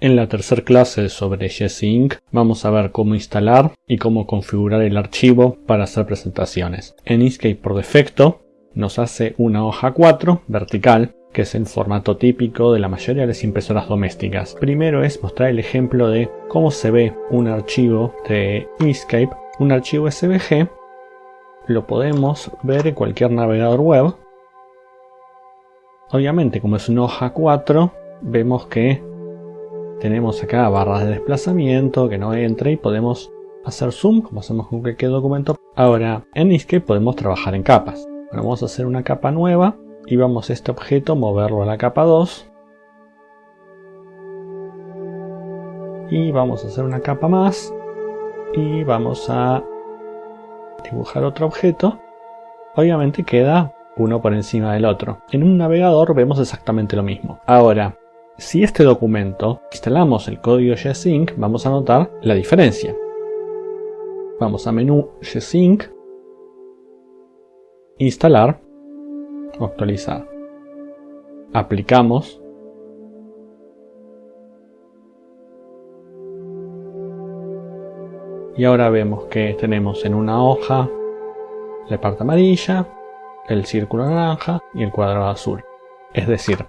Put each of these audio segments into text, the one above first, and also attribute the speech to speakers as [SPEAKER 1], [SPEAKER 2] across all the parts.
[SPEAKER 1] En la tercera clase sobre Inc. vamos a ver cómo instalar y cómo configurar el archivo para hacer presentaciones. En Inkscape por defecto nos hace una hoja 4 vertical que es el formato típico de la mayoría de las impresoras domésticas. Primero es mostrar el ejemplo de cómo se ve un archivo de Inkscape, un archivo SVG. Lo podemos ver en cualquier navegador web. Obviamente, como es una hoja 4, vemos que tenemos acá barras de desplazamiento que no entra y podemos hacer zoom como hacemos con cualquier documento. Ahora, en Inkscape podemos trabajar en capas. vamos a hacer una capa nueva y vamos a este objeto moverlo a la capa 2 y vamos a hacer una capa más y vamos a dibujar otro objeto obviamente queda uno por encima del otro en un navegador vemos exactamente lo mismo ahora si este documento instalamos el código Gsync vamos a notar la diferencia vamos a menú Gsync instalar actualizar. Aplicamos. Y ahora vemos que tenemos en una hoja la parte amarilla, el círculo naranja y el cuadrado azul. Es decir,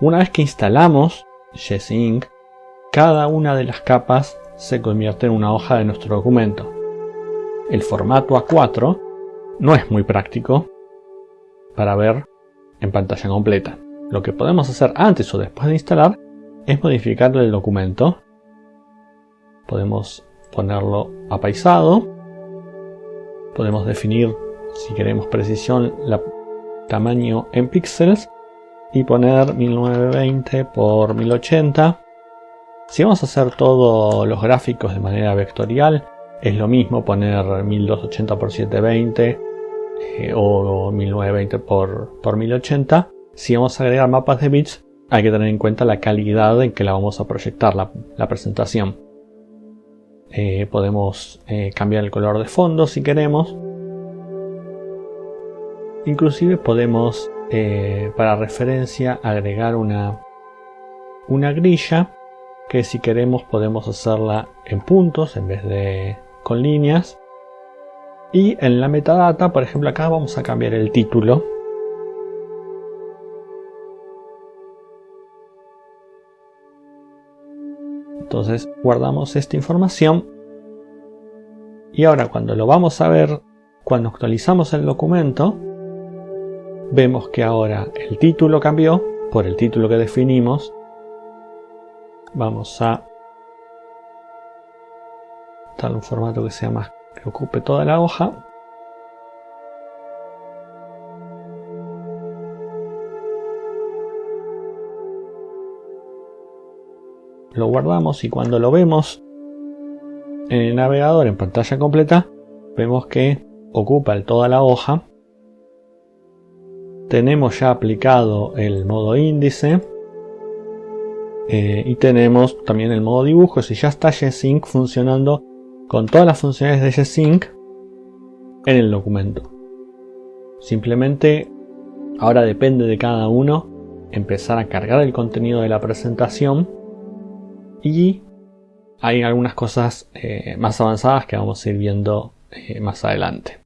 [SPEAKER 1] una vez que instalamos Gsync, cada una de las capas se convierte en una hoja de nuestro documento. El formato A4 no es muy práctico para ver en pantalla completa. Lo que podemos hacer antes o después de instalar es modificar el documento. Podemos ponerlo apaisado. Podemos definir, si queremos precisión, el tamaño en píxeles y poner 1920 por 1080. Si vamos a hacer todos los gráficos de manera vectorial, es lo mismo poner 1280 por 720 eh, o 1920 por, por 1080. Si vamos a agregar mapas de bits, hay que tener en cuenta la calidad en que la vamos a proyectar, la, presentación. Eh, podemos eh, cambiar el color de fondo si queremos. Inclusive podemos, para referencia, agregar una, una grilla que si queremos podemos hacerla en puntos en vez de con líneas y en la metadata, por ejemplo, acá vamos a cambiar el título. Entonces guardamos esta información. Y ahora cuando lo vamos a ver, cuando actualizamos el documento, vemos que ahora el título cambió por el título que definimos. Vamos a darle un formato que sea más que ocupe toda la hoja. Lo guardamos y cuando lo vemos en el navegador en pantalla completa, vemos que ocupa toda la hoja. Tenemos ya aplicado el modo índice. Eh, y tenemos también el modo dibujo. Si ya está Gsync funcionando con todas las funciones de Gsync en el documento. Simplemente ahora depende de cada uno empezar a cargar el contenido de la presentación y hay algunas cosas eh, más avanzadas que vamos a ir viendo eh, más adelante.